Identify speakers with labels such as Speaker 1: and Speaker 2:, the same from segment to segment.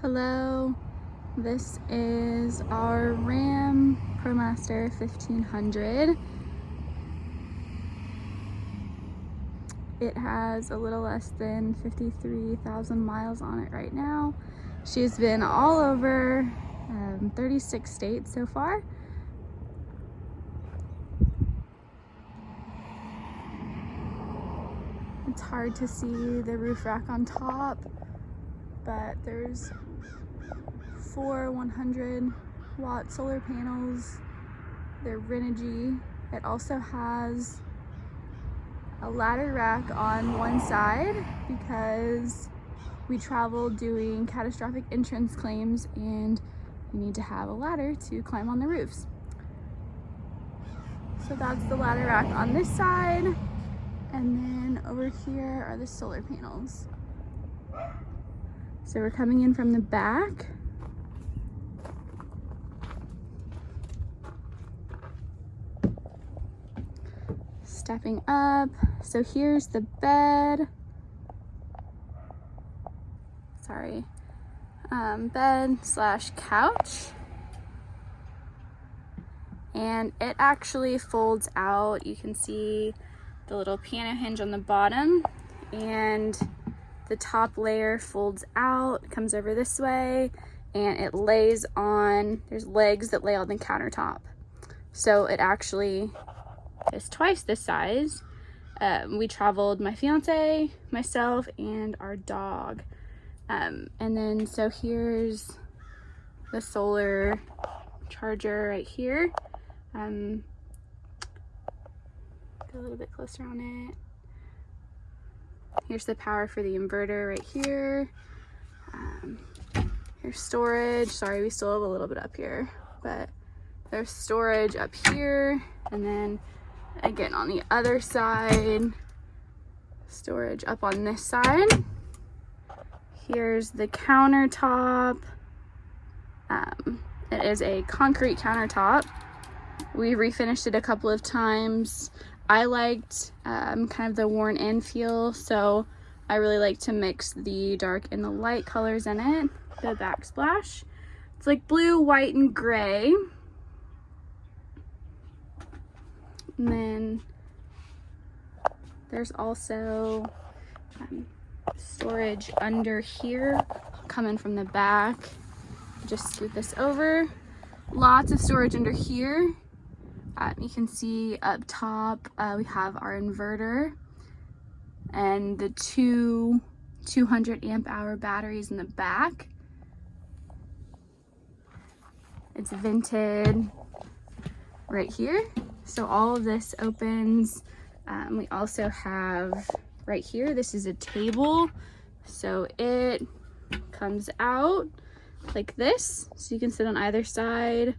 Speaker 1: Hello, this is our Ram ProMaster 1500. It has a little less than 53,000 miles on it right now. She's been all over um, 36 states so far. It's hard to see the roof rack on top, but there's four 100 watt solar panels. They're Renogy. It also has a ladder rack on one side because we travel doing catastrophic insurance claims and you need to have a ladder to climb on the roofs. So that's the ladder rack on this side. And then over here are the solar panels. So we're coming in from the back. Stepping up. So here's the bed. Sorry. Um, bed slash couch. And it actually folds out. You can see the little piano hinge on the bottom and the top layer folds out, comes over this way, and it lays on, there's legs that lay on the countertop. So it actually is twice this size. Um, we traveled my fiance, myself, and our dog. Um, and then so here's the solar charger right here. Um, go a little bit closer on it. Here's the power for the inverter right here. Um, here's storage. Sorry, we still have a little bit up here, but there's storage up here. And then Again, on the other side, storage up on this side. Here's the countertop. Um, it is a concrete countertop. We refinished it a couple of times. I liked um, kind of the worn in feel, so I really like to mix the dark and the light colors in it. The backsplash. It's like blue, white, and gray. And then there's also um, storage under here coming from the back. Just scoot this over. Lots of storage under here. Uh, you can see up top uh, we have our inverter and the two 200 amp hour batteries in the back. It's vented right here. So all of this opens. Um, we also have right here, this is a table. So it comes out like this. So you can sit on either side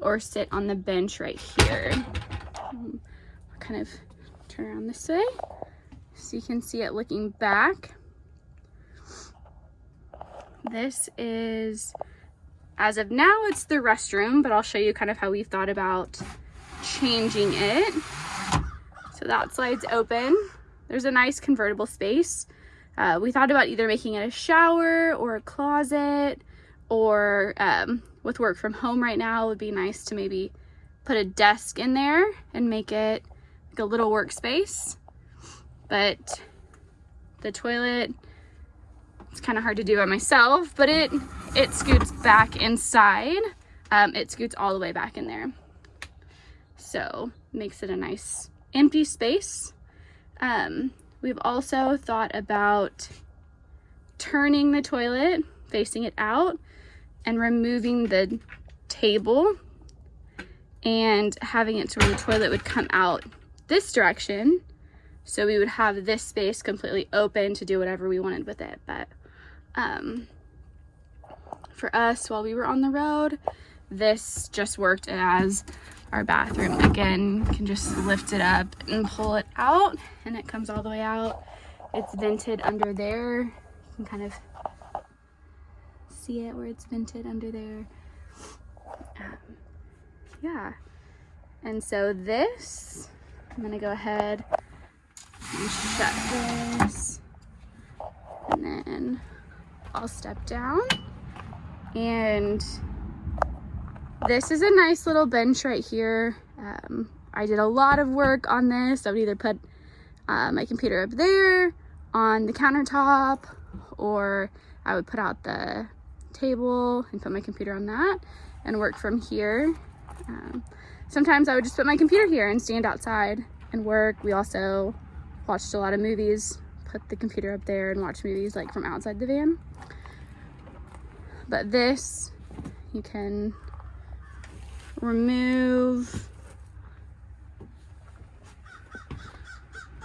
Speaker 1: or sit on the bench right here. Um, kind of turn around this way so you can see it looking back. This is, as of now, it's the restroom, but I'll show you kind of how we've thought about changing it. So that slides open. There's a nice convertible space. Uh, we thought about either making it a shower or a closet or um, with work from home right now, it would be nice to maybe put a desk in there and make it like a little workspace. But the toilet, it's kind of hard to do by myself, but it, it scoots back inside. Um, it scoots all the way back in there. So makes it a nice empty space. Um, we've also thought about turning the toilet, facing it out, and removing the table and having it so the toilet would come out this direction. So we would have this space completely open to do whatever we wanted with it. But um, for us, while we were on the road, this just worked as our bathroom. Again, can just lift it up and pull it out and it comes all the way out. It's vented under there. You can kind of see it where it's vented under there. Um, yeah. And so this, I'm gonna go ahead and shut this. And then I'll step down And this is a nice little bench right here. Um, I did a lot of work on this. I would either put uh, my computer up there on the countertop or I would put out the table and put my computer on that and work from here. Um, sometimes I would just put my computer here and stand outside and work. We also watched a lot of movies, put the computer up there and watch movies like from outside the van. But this, you can remove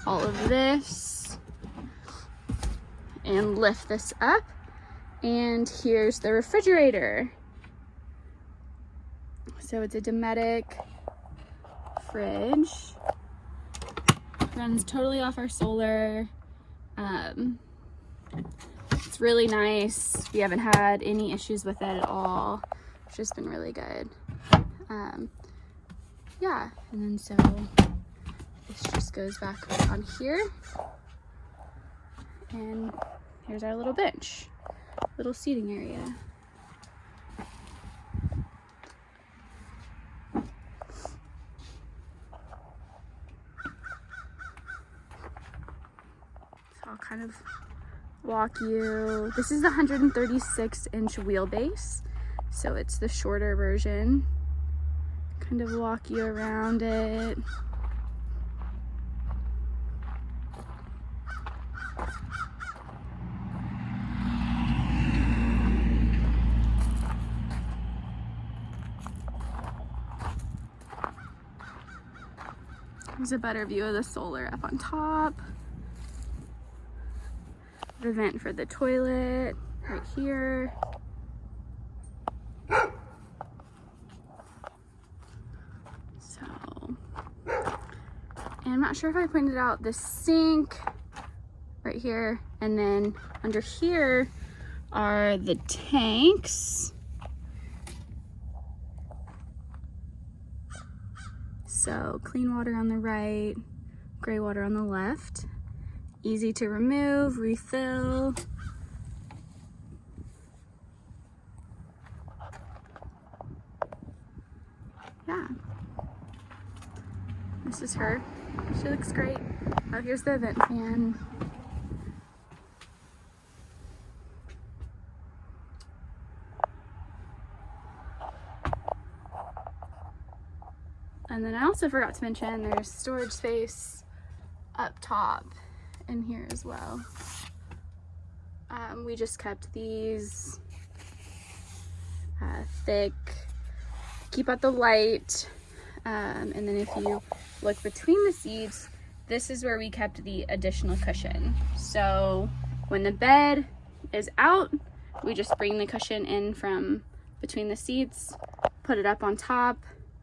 Speaker 1: all of this and lift this up. And here's the refrigerator. So it's a Dometic fridge. Runs totally off our solar. Um, it's really nice. We haven't had any issues with it at all. It's just been really good. Um, yeah, and then so this just goes back on here. And here's our little bench, little seating area. So I'll kind of walk you. This is the 136 inch wheelbase. So it's the shorter version. Kind of walk you around it. Here's a better view of the solar up on top. The vent for the toilet right here. So, and I'm not sure if I pointed out the sink right here. And then under here are the tanks. So clean water on the right, gray water on the left. Easy to remove, refill. Yeah. This is her. She looks great. Oh, here's the vent fan. And then I also forgot to mention there's storage space up top in here as well. Um, we just kept these uh, thick, keep out the light. Um, and then if you look between the seats, this is where we kept the additional cushion. So when the bed is out, we just bring the cushion in from between the seats, put it up on top,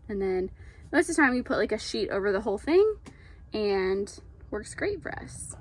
Speaker 1: and then most of the time we put like a sheet over the whole thing and works great for us.